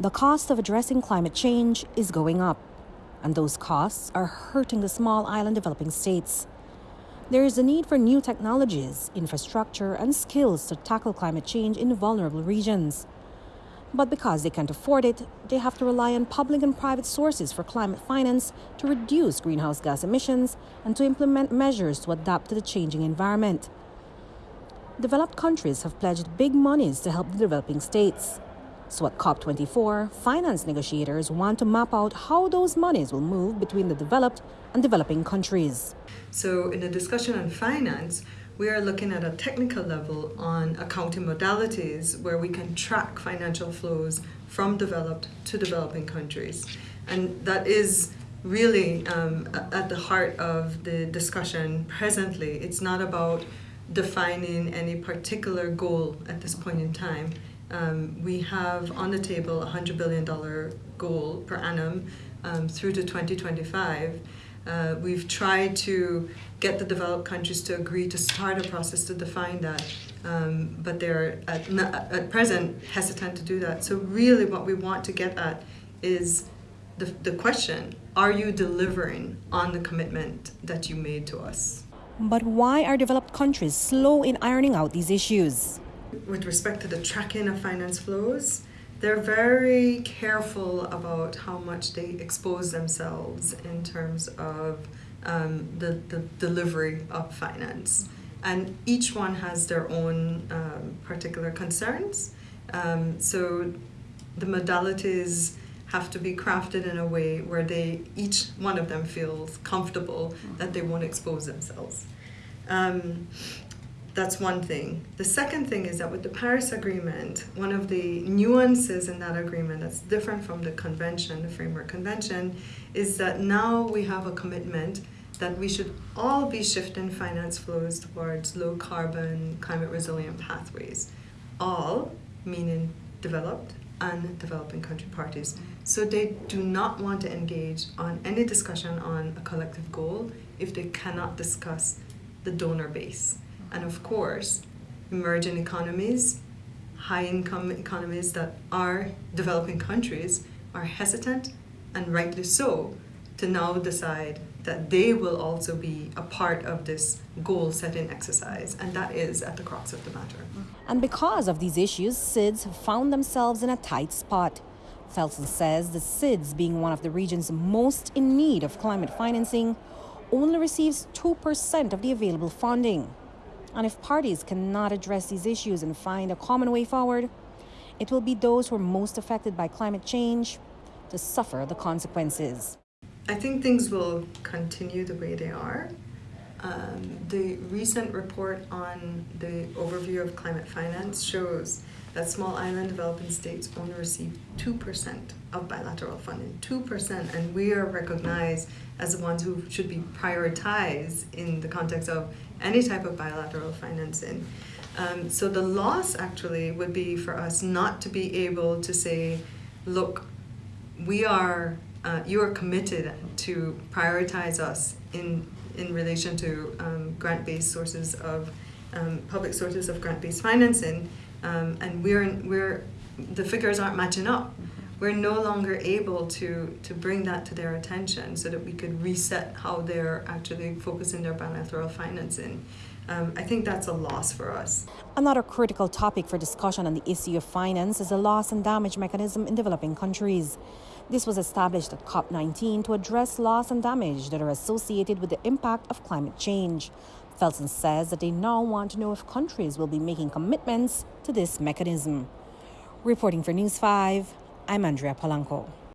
The cost of addressing climate change is going up, and those costs are hurting the small island developing states. There is a need for new technologies, infrastructure, and skills to tackle climate change in vulnerable regions. But because they can't afford it, they have to rely on public and private sources for climate finance to reduce greenhouse gas emissions and to implement measures to adapt to the changing environment. Developed countries have pledged big monies to help the developing states. So at COP24, finance negotiators want to map out how those monies will move between the developed and developing countries. So in the discussion on finance, we are looking at a technical level on accounting modalities where we can track financial flows from developed to developing countries. And that is really um, at the heart of the discussion presently. It's not about defining any particular goal at this point in time. Um, we have on the table a $100 billion goal per annum um, through to 2025. Uh, we've tried to get the developed countries to agree to start a process to define that, um, but they're at, at present hesitant to do that. So really what we want to get at is the, the question, are you delivering on the commitment that you made to us? But why are developed countries slow in ironing out these issues? With respect to the tracking of finance flows, they're very careful about how much they expose themselves in terms of um, the, the delivery of finance. And each one has their own um, particular concerns. Um, so the modalities have to be crafted in a way where they each one of them feels comfortable that they won't expose themselves. Um, that's one thing. The second thing is that with the Paris Agreement, one of the nuances in that agreement that's different from the convention, the Framework Convention, is that now we have a commitment that we should all be shifting finance flows towards low carbon, climate resilient pathways. All, meaning developed and developing country parties. So they do not want to engage on any discussion on a collective goal if they cannot discuss the donor base. And of course, emerging economies, high income economies that are developing countries are hesitant, and rightly so, to now decide that they will also be a part of this goal setting exercise, and that is at the crux of the matter. And because of these issues, SIDS have found themselves in a tight spot. Felson says the SIDS, being one of the regions most in need of climate financing, only receives 2% of the available funding. And if parties cannot address these issues and find a common way forward, it will be those who are most affected by climate change to suffer the consequences. I think things will continue the way they are. Um, the recent report on the overview of climate finance shows that small island developing states only receive 2% of bilateral funding. 2%, and we are recognized as the ones who should be prioritized in the context of any type of bilateral financing. Um, so the loss actually would be for us not to be able to say, look, we are, uh, you are committed to prioritize us in, in relation to um, grant-based sources of, um, public sources of grant-based financing, um, and we're, we're, the figures aren't matching up we're no longer able to, to bring that to their attention so that we could reset how they're actually focusing their bilateral financing. Um, I think that's a loss for us. Another critical topic for discussion on the issue of finance is the loss and damage mechanism in developing countries. This was established at COP19 to address loss and damage that are associated with the impact of climate change. Felson says that they now want to know if countries will be making commitments to this mechanism. Reporting for News 5, I'm Andrea Polanco.